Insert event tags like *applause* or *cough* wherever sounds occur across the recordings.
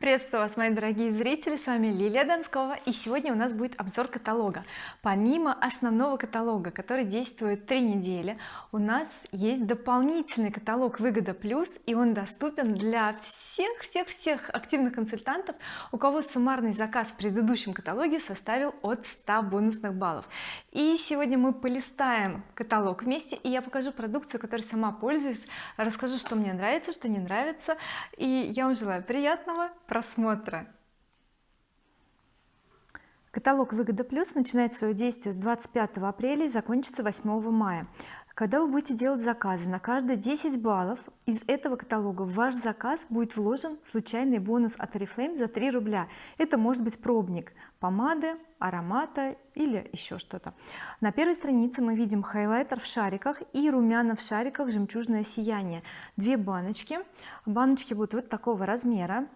приветствую вас мои дорогие зрители с вами Лилия Донскова и сегодня у нас будет обзор каталога. Помимо основного каталога который действует три недели у нас есть дополнительный каталог выгода плюс и он доступен для всех всех всех активных консультантов у кого суммарный заказ в предыдущем каталоге составил от 100 бонусных баллов. И сегодня мы полистаем каталог вместе и я покажу продукцию которой сама пользуюсь расскажу что мне нравится что не нравится и я вам желаю приятного просмотра. Каталог выгода плюс начинает свое действие с 25 апреля и закончится 8 мая. Когда вы будете делать заказы? На каждые 10 баллов из этого каталога в ваш заказ будет вложен случайный бонус от oriflame за 3 рубля. Это может быть пробник помады аромата или еще что-то. На первой странице мы видим хайлайтер в шариках и румяна в шариках жемчужное сияние. Две баночки. Баночки будут вот такого размера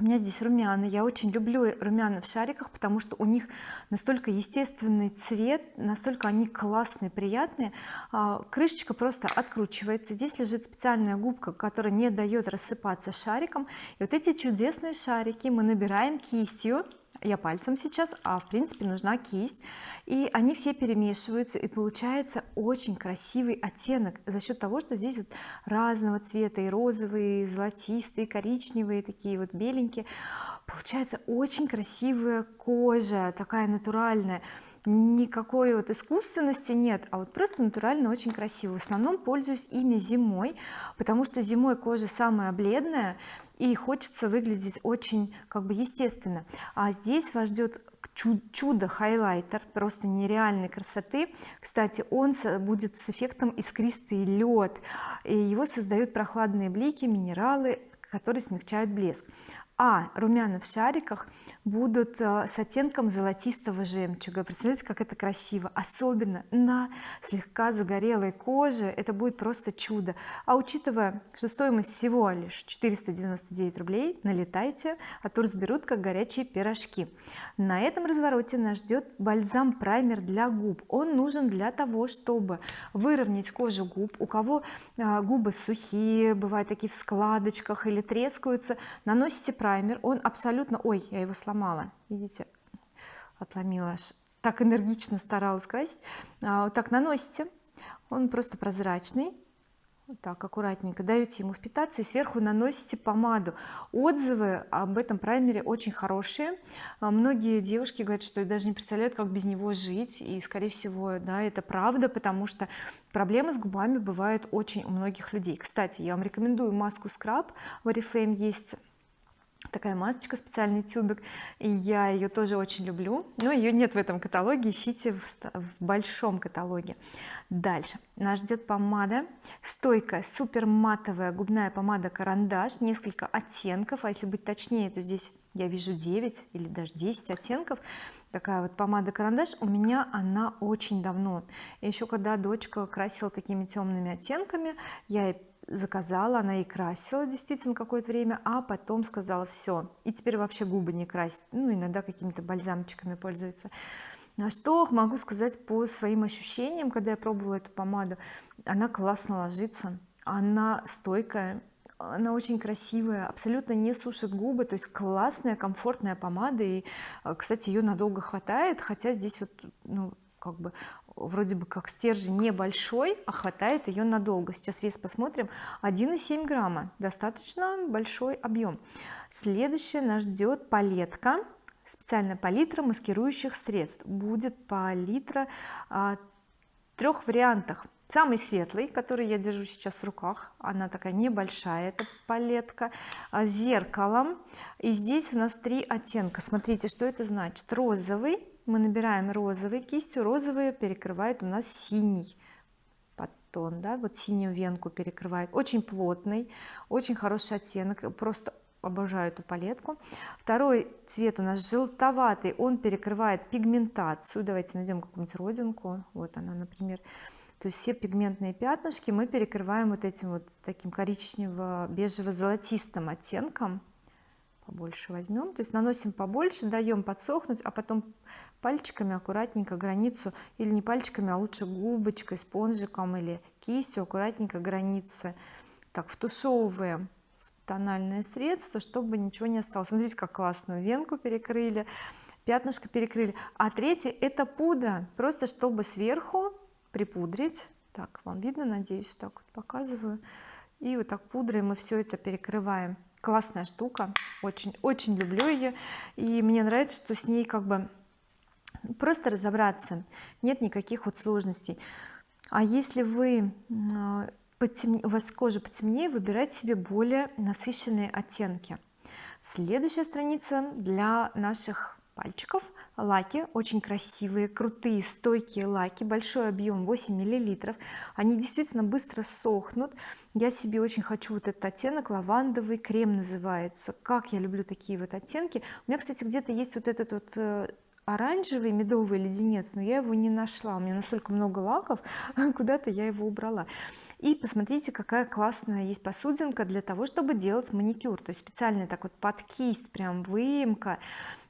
у меня здесь румяна. Я очень люблю румяна в шариках потому что у них настолько естественный цвет настолько они классные приятные. А, крышечка просто откручивается. Здесь лежит специальная губка которая не дает рассыпаться шариком и вот эти чудесные шарики мы набираем кистью я пальцем сейчас а в принципе нужна кисть. И они все перемешиваются и получается очень красивый оттенок за счет того что здесь вот разного цвета и розовые и золотистые и коричневые такие вот беленькие. Получается очень красивая кожа такая натуральная. Никакой вот искусственности нет а вот просто натурально очень красиво. В основном пользуюсь ими зимой потому что зимой кожа самая бледная и хочется выглядеть очень как бы естественно. А здесь вас ждет чудо хайлайтер просто нереальной красоты. Кстати он будет с эффектом искристый лед и его создают прохладные блики минералы которые смягчают блеск а румяна в шариках будут э, с оттенком золотистого жемчуга. Представляете как это красиво особенно на слегка загорелой коже. Это будет просто чудо. А учитывая что стоимость всего лишь 499 рублей налетайте а то разберут как горячие пирожки. На этом развороте нас ждет бальзам праймер для губ. Он нужен для того чтобы выровнять кожу губ. У кого а, губы сухие бывают такие в складочках или трескаются наносите праймер праймер он абсолютно ой я его сломала видите отломила так энергично старалась красить. А, вот так наносите он просто прозрачный. Вот так аккуратненько даете ему впитаться и сверху наносите помаду. Отзывы об этом праймере очень хорошие. А, многие девушки говорят что даже не представляют как без него жить. И скорее всего да это правда потому что проблемы с губами бывают очень у многих людей. Кстати я вам рекомендую маску скраб в oriflame есть такая масочка специальный тюбик и я ее тоже очень люблю. Но ее нет в этом каталоге ищите в, в большом каталоге. Дальше. Нас ждет помада. Стойкая супер матовая губная помада карандаш несколько оттенков. А если быть точнее то здесь я вижу 9 или даже 10 оттенков. Такая вот помада карандаш у меня она очень давно. Еще когда дочка красила такими темными оттенками я заказала она и красила действительно какое-то время а потом сказала все и теперь вообще губы не красит ну иногда какими-то бальзамчиками пользуется. Что могу сказать по своим ощущениям когда я пробовала эту помаду? Она классно ложится она стойкая она очень красивая абсолютно не сушит губы то есть классная комфортная помада и кстати ее надолго хватает хотя здесь вот ну как бы вроде бы как стержень небольшой а хватает ее надолго сейчас вес посмотрим. 1,7 грамма. Достаточно большой объем следующее нас ждет палетка. Специальная палитра маскирующих средств. Будет палитра а, трех вариантах самый светлый который я держу сейчас в руках. Она такая небольшая эта палетка а, зеркалом. И здесь у нас три оттенка. Смотрите что это значит. Розовый мы набираем розовый кистью розовый перекрывает у нас синий подтон да вот синюю венку перекрывает. Очень плотный очень хороший оттенок просто обожаю эту палетку. Второй цвет у нас желтоватый он перекрывает пигментацию. Давайте найдем какую-нибудь родинку вот она например. То есть все пигментные пятнышки мы перекрываем вот этим вот таким коричнево-бежево-золотистым оттенком побольше возьмем то есть наносим побольше даем подсохнуть а потом пальчиками аккуратненько границу или не пальчиками а лучше губочкой спонжиком или кистью аккуратненько границы. Так втушевываем тональное средство чтобы ничего не осталось. Смотрите как классно венку перекрыли пятнышко перекрыли. А третье это пудра. Просто чтобы сверху припудрить. Так вам видно? Надеюсь так вот показываю. И вот так пудрой мы все это перекрываем классная штука очень очень люблю ее и мне нравится что с ней как бы просто разобраться нет никаких вот сложностей. А если вы а, потемне, у вас кожа потемнее выбирайте себе более насыщенные оттенки. Следующая страница для наших пальчиков лаки. Очень красивые крутые стойкие лаки. Большой объем 8 миллилитров. Они действительно быстро сохнут. Я себе очень хочу вот этот оттенок лавандовый крем называется. Как я люблю такие вот оттенки. У меня кстати где-то есть вот этот вот э, оранжевый медовый леденец но я его не нашла. У меня настолько много лаков *laughs* куда-то я его убрала. И посмотрите какая классная есть посудинка для того чтобы делать маникюр. То есть специально так вот под кисть прям выемка.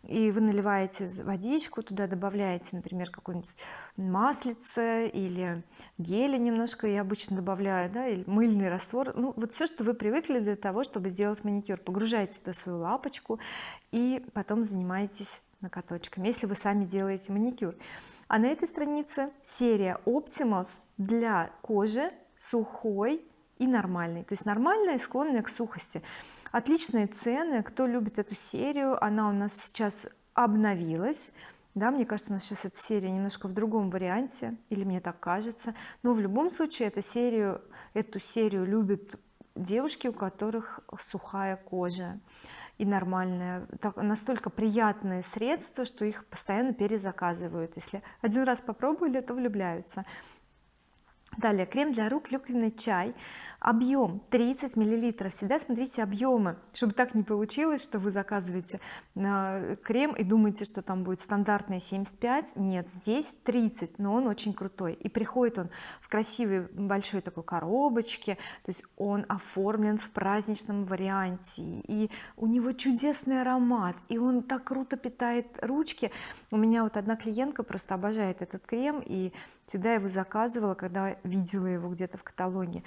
И вы наливаете водичку туда добавляете например какое-нибудь маслице или геля немножко я обычно добавляю да или мыльный раствор. Ну вот все что вы привыкли для того чтобы сделать маникюр. Погружаете туда свою лапочку и потом занимаетесь накаточками если вы сами делаете маникюр. А на этой странице серия Optimals для кожи сухой и нормальной. То есть нормальная склонная к сухости. Отличные цены. Кто любит эту серию она у нас сейчас обновилась. Да мне кажется у нас сейчас эта серия немножко в другом варианте или мне так кажется. Но в любом случае эту серию эту серию любят девушки у которых сухая кожа и нормальная так, настолько приятные средства что их постоянно перезаказывают. Если один раз попробовали то влюбляются. Далее крем для рук клюквенный чай объем 30 миллилитров. Всегда смотрите объемы чтобы так не получилось что вы заказываете э, крем и думаете что там будет стандартный 75 нет здесь 30 но он очень крутой. И приходит он в красивой большой такой коробочке. То есть он оформлен в праздничном варианте. И у него чудесный аромат. И он так круто питает ручки. У меня вот одна клиентка просто обожает этот крем. И всегда его заказывала когда видела его где-то в каталоге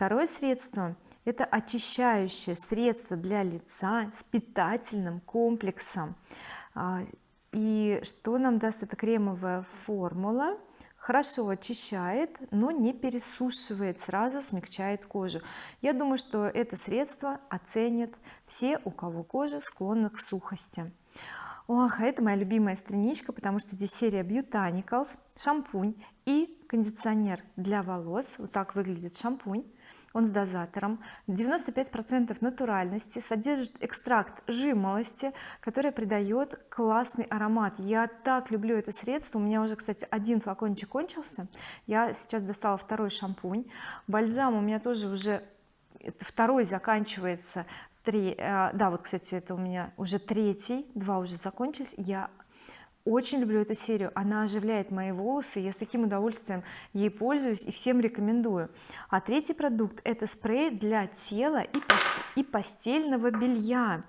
второе средство это очищающее средство для лица с питательным комплексом. А, и что нам даст эта кремовая формула? Хорошо очищает но не пересушивает сразу смягчает кожу. Я думаю что это средство оценят все у кого кожа склонна к сухости. Ох а это моя любимая страничка потому что здесь серия Botanicals шампунь и кондиционер для волос. Вот так выглядит шампунь он с дозатором. 95 процентов натуральности содержит экстракт жимолости который придает классный аромат. Я так люблю это средство. У меня уже кстати один флакончик кончился. Я сейчас достала второй шампунь. Бальзам у меня тоже уже второй заканчивается три э, да вот кстати это у меня уже третий два уже закончились. Я очень люблю эту серию. Она оживляет мои волосы я с таким удовольствием ей пользуюсь и всем рекомендую. А третий продукт это спрей для тела и, пос и постельного белья.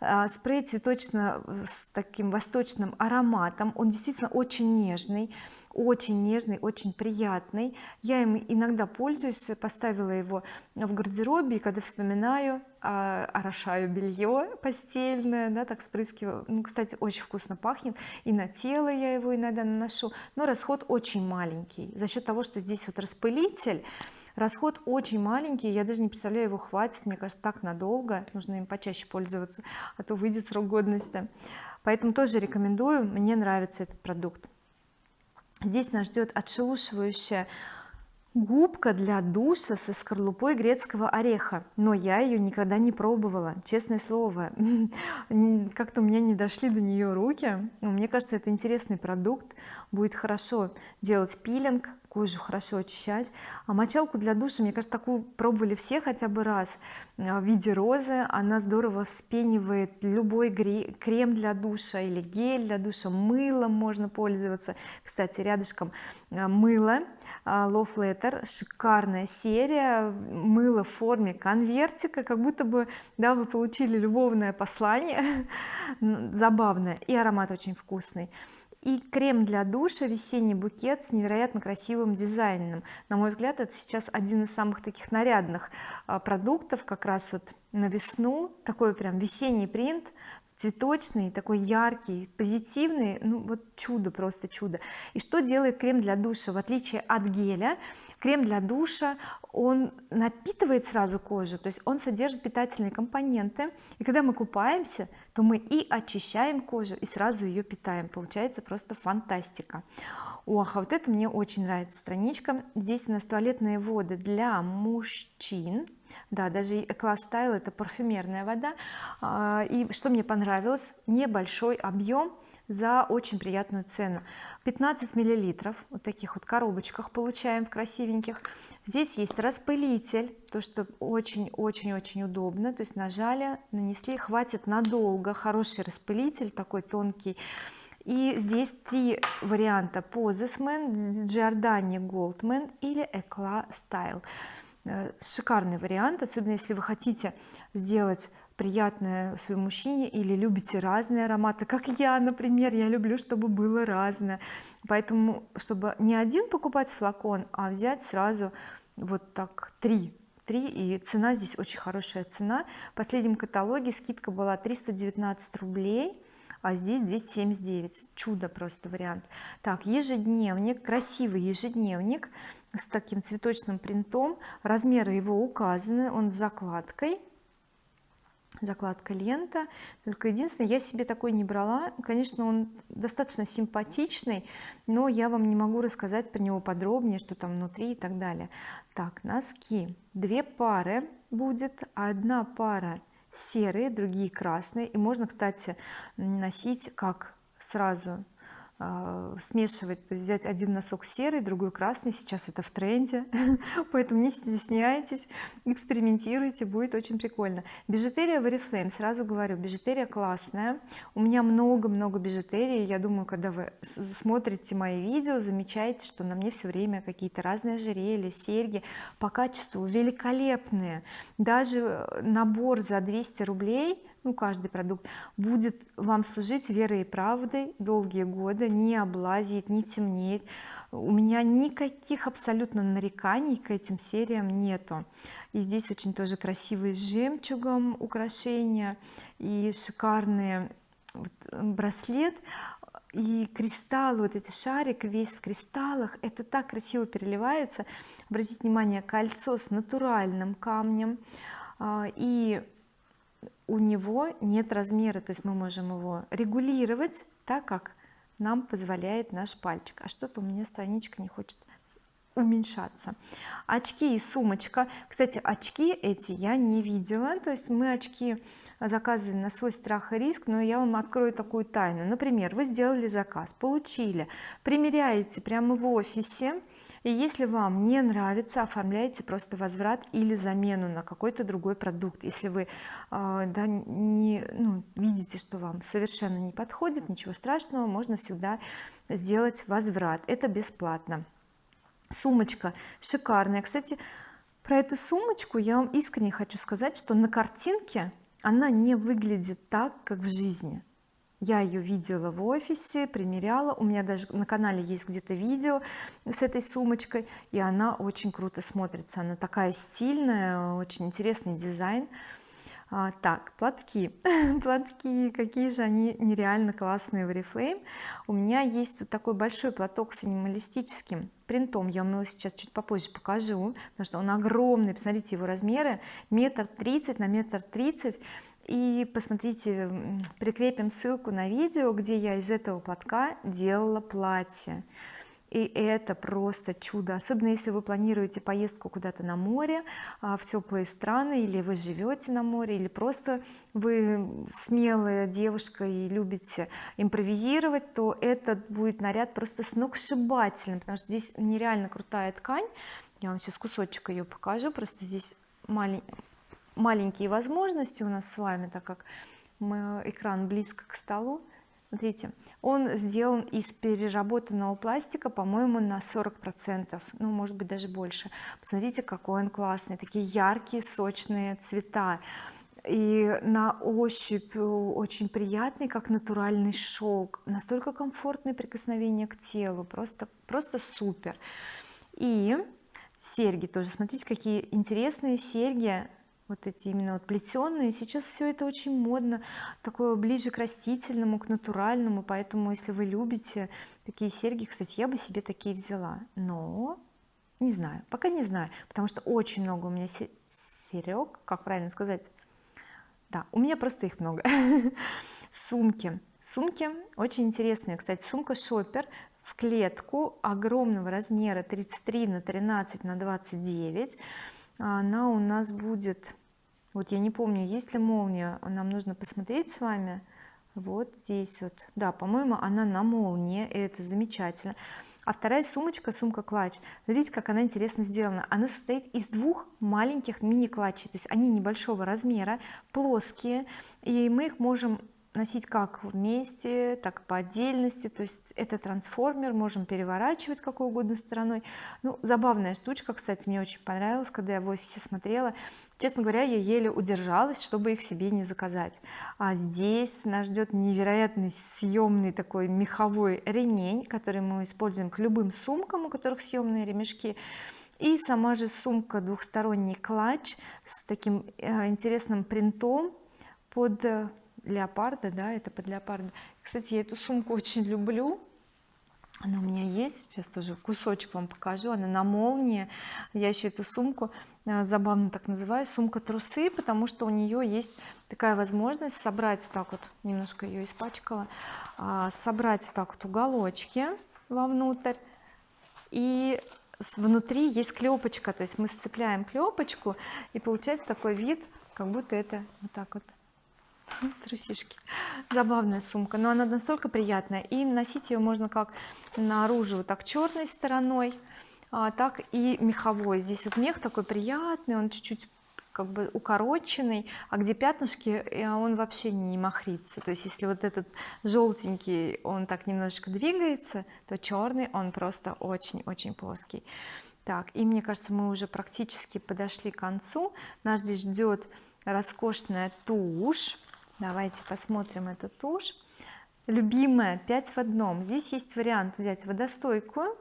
А, спрей цветочно с таким восточным ароматом. Он действительно очень нежный очень нежный очень приятный. Я им иногда пользуюсь поставила его в гардеробе и когда вспоминаю а, орошаю белье постельное да, так спрыскиваю. Ну кстати очень вкусно пахнет. И на тело я его иногда наношу. Но расход очень маленький. За счет того что здесь вот распылитель расход очень маленький. Я даже не представляю его хватит мне кажется так надолго. Нужно им почаще пользоваться а то выйдет срок годности. Поэтому тоже рекомендую. Мне нравится этот продукт. Здесь нас ждет отшелушивающая губка для душа со скорлупой грецкого ореха. Но я ее никогда не пробовала честное слово. *laughs* Как-то у меня не дошли до нее руки. Мне кажется это интересный продукт. Будет хорошо делать пилинг кожу хорошо очищать. А мочалку для душа мне кажется такую пробовали все хотя бы раз а, в виде розы. Она здорово вспенивает любой крем для душа или гель для душа. Мылом можно пользоваться. Кстати рядышком а, мыло а, Love Letter. Шикарная серия. Мыло в форме конвертика как будто бы да вы получили любовное послание. *laughs* Забавное и аромат очень вкусный и крем для душа весенний букет с невероятно красивым дизайном. На мой взгляд это сейчас один из самых таких нарядных а, продуктов как раз вот на весну. Такой прям весенний принт цветочный такой яркий позитивный ну вот чудо просто чудо. И что делает крем для душа? В отличие от геля крем для душа он напитывает сразу кожу то есть он содержит питательные компоненты. И когда мы купаемся то мы и очищаем кожу и сразу ее питаем. Получается просто фантастика. Ох а вот это мне очень нравится. Страничка. Здесь у нас туалетные воды для мужчин да даже класс стайл это парфюмерная вода. А, и что мне понравилось? Небольшой объем за очень приятную цену. 15 миллилитров. Вот таких вот коробочках получаем в красивеньких. Здесь есть распылитель то что очень-очень-очень удобно. То есть нажали нанесли. Хватит надолго. Хороший распылитель такой тонкий. И здесь три варианта. Позесмен, Giordani Goldman или Eclat Style шикарный вариант особенно если вы хотите сделать приятное своему мужчине или любите разные ароматы как я например. Я люблю чтобы было разное. Поэтому чтобы не один покупать флакон а взять сразу вот так три. Три и цена здесь очень хорошая цена. В последнем каталоге скидка была 319 рублей а здесь 279 чудо просто вариант. Так ежедневник красивый ежедневник с таким цветочным принтом. Размеры его указаны он с закладкой. Закладка лента. Только единственное я себе такой не брала. Конечно он достаточно симпатичный но я вам не могу рассказать про него подробнее что там внутри и так далее. Так носки. Две пары будет. Одна пара серые другие красные. И можно кстати носить как сразу смешивать то есть взять один носок серый другой красный сейчас это в тренде *laughs* поэтому не стесняйтесь экспериментируйте будет очень прикольно. Бижутерия в oriflame сразу говорю бижутерия классная у меня много-много бижутерии я думаю когда вы смотрите мои видео замечаете что на мне все время какие-то разные ожерелья серьги по качеству великолепные даже э, набор за 200 рублей ну каждый продукт будет вам служить верой и правдой долгие годы не облазит не темнеет у меня никаких абсолютно нареканий к этим сериям нету. И здесь очень тоже красивые с жемчугом украшения и шикарные вот, браслет. И кристаллы вот эти шарик весь в кристаллах это так красиво переливается. Обратите внимание кольцо с натуральным камнем а, и у него нет размера. То есть мы можем его регулировать так как нам позволяет наш пальчик. А что-то у меня страничка не хочет уменьшаться. Очки и сумочка. Кстати очки эти я не видела. То есть мы очки заказываем на свой страх и риск но я вам открою такую тайну. Например вы сделали заказ получили примеряете прямо в офисе и если вам не нравится оформляйте просто возврат или замену на какой-то другой продукт. Если вы э, да, не ну, видите что вам совершенно не подходит ничего страшного можно всегда сделать возврат. Это бесплатно. Сумочка шикарная. Кстати про эту сумочку я вам искренне хочу сказать что на картинке она не выглядит так как в жизни я ее видела в офисе примеряла. У меня даже на канале есть где-то видео с этой сумочкой и она очень круто смотрится. Она такая стильная очень интересный дизайн. А, так платки. *laughs* Платки какие же они нереально классные в oriflame у меня есть вот такой большой платок с анималистическим принтом. Я вам его сейчас чуть попозже покажу потому что он огромный. Посмотрите его размеры. Метр тридцать на метр тридцать и посмотрите прикрепим ссылку на видео где я из этого платка делала платье. И это просто чудо. Особенно если вы планируете поездку куда-то на море а, в теплые страны или вы живете на море или просто вы смелая девушка и любите импровизировать то этот будет наряд просто сногсшибательным потому что здесь нереально крутая ткань. Я вам сейчас кусочек ее покажу просто здесь маленький маленькие возможности у нас с вами так как мы, экран близко к столу. Смотрите он сделан из переработанного пластика по-моему на 40 процентов ну может быть даже больше. Посмотрите какой он классный такие яркие сочные цвета. И на ощупь очень приятный как натуральный шелк. Настолько комфортное прикосновение к телу просто просто супер. И серьги тоже. Смотрите какие интересные серьги вот эти именно вот плетеные сейчас все это очень модно такое ближе к растительному к натуральному. Поэтому если вы любите такие серьги кстати я бы себе такие взяла. Но не знаю пока не знаю потому что очень много у меня серег как правильно сказать? Да у меня просто их много. *laughs* Сумки. Сумки очень интересные. Кстати сумка шопер в клетку огромного размера 33 на 13 на 29 она у нас будет вот я не помню есть ли молния нам нужно посмотреть с вами. Вот здесь вот. Да по-моему она на молнии это замечательно. А вторая сумочка сумка клатч смотрите как она интересно сделана. Она состоит из двух маленьких мини клатчей то есть они небольшого размера плоские и мы их можем носить как вместе так и по отдельности. То есть это трансформер можем переворачивать какой угодно стороной. Ну забавная штучка кстати мне очень понравилась когда я в офисе смотрела. Честно говоря я еле удержалась чтобы их себе не заказать. А здесь нас ждет невероятный съемный такой меховой ремень который мы используем к любым сумкам у которых съемные ремешки. И сама же сумка двухсторонний клатч с таким э, интересным принтом под э, леопарда да это под леопарда кстати я эту сумку очень люблю. Она у меня есть сейчас тоже кусочек вам покажу. Она на молнии. Я еще эту сумку э, забавно так называю сумка трусы потому что у нее есть такая возможность собрать вот так вот немножко ее испачкала а, собрать вот так вот уголочки вовнутрь. И внутри есть клепочка то есть мы сцепляем клепочку и получается такой вид как будто это вот так вот *laughs* трусишки. Забавная сумка но она настолько приятная. И носить ее можно как наружу так черной стороной а, так и меховой. Здесь вот мех такой приятный он чуть-чуть как бы укороченный а где пятнышки э, он вообще не махрится. То есть если вот этот желтенький он так немножечко двигается то черный он просто очень-очень плоский. Так и мне кажется мы уже практически подошли к концу. Нас здесь ждет роскошная тушь давайте посмотрим эту тушь. Любимая 5 в одном. Здесь есть вариант взять водостойкую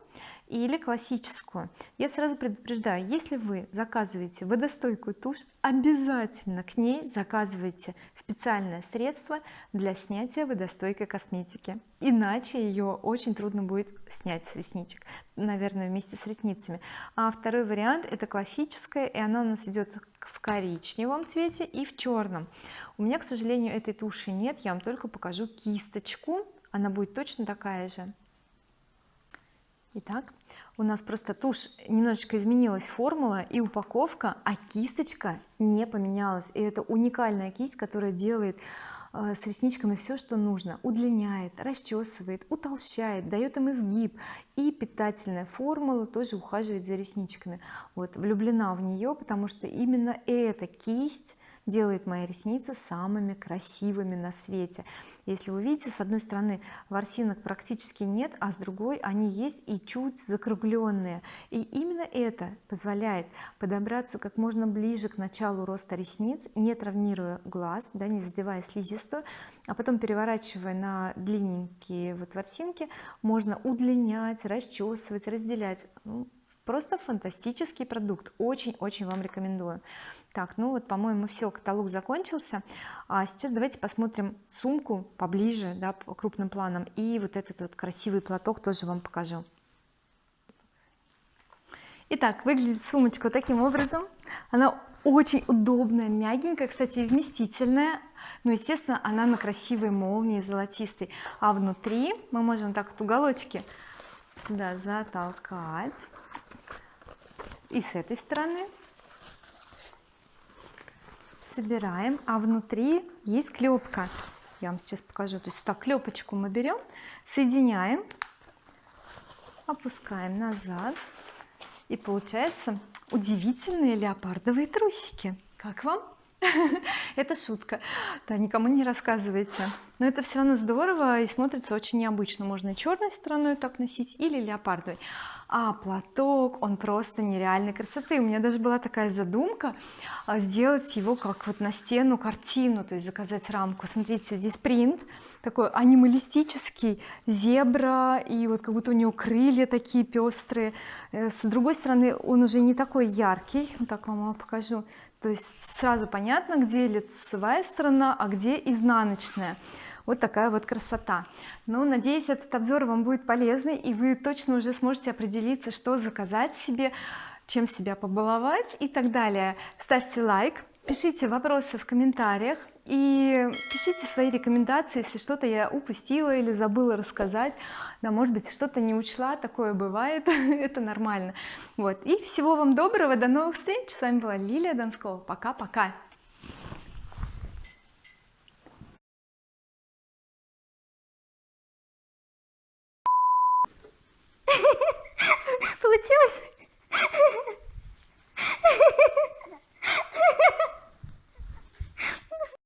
или классическую. Я сразу предупреждаю если вы заказываете водостойкую тушь обязательно к ней заказывайте специальное средство для снятия водостойкой косметики. Иначе ее очень трудно будет снять с ресничек наверное вместе с ресницами. А второй вариант это классическая и она у нас идет в коричневом цвете и в черном у меня к сожалению этой туши нет я вам только покажу кисточку. Она будет точно такая же. Итак, у нас просто тушь немножечко изменилась формула и упаковка а кисточка не поменялась. И это уникальная кисть которая делает э, с ресничками все что нужно. Удлиняет расчесывает утолщает дает им изгиб и питательная формула тоже ухаживает за ресничками. Вот влюблена в нее потому что именно эта кисть делает мои ресницы самыми красивыми на свете. Если вы видите с одной стороны ворсинок практически нет а с другой они есть и чуть закругленные. И именно это позволяет подобраться как можно ближе к началу роста ресниц не травмируя глаз да не задевая слизистую а потом переворачивая на длинненькие вот ворсинки можно удлинять расчесывать разделять. Ну, просто фантастический продукт. Очень-очень вам рекомендую. Так ну вот по-моему все каталог закончился. А сейчас давайте посмотрим сумку поближе да по крупным планам. И вот этот вот красивый платок тоже вам покажу. Итак, выглядит сумочка таким образом. Она очень удобная мягенькая кстати вместительная. Ну естественно она на красивой молнии золотистой. А внутри мы можем так вот уголочки сюда затолкать. И с этой стороны собираем. А внутри есть клепка. Я вам сейчас покажу. То есть так клепочку мы берем соединяем опускаем назад. И получается удивительные леопардовые трусики. Как вам *laughs* это шутка. Да никому не рассказывайте. Но это все равно здорово и смотрится очень необычно. Можно черной стороной так носить или леопардовой. А платок он просто нереальной красоты. У меня даже была такая задумка а, сделать его как вот на стену картину то есть заказать рамку. Смотрите здесь принт такой анималистический зебра и вот как будто у него крылья такие пестрые э, с другой стороны он уже не такой яркий. Вот так вам покажу то есть сразу понятно где лицевая сторона а где изнаночная. Вот такая вот красота. Ну надеюсь этот обзор вам будет полезный и вы точно уже сможете определиться что заказать себе чем себя побаловать и так далее. Ставьте лайк пишите вопросы в комментариях и пишите свои рекомендации если что-то я упустила или забыла рассказать. Да может быть что-то не учла такое бывает. *laughs* Это нормально. Вот. И всего вам доброго. До новых встреч. С вами была Лилия Донскова пока-пока. *laughs* Получилось *laughs*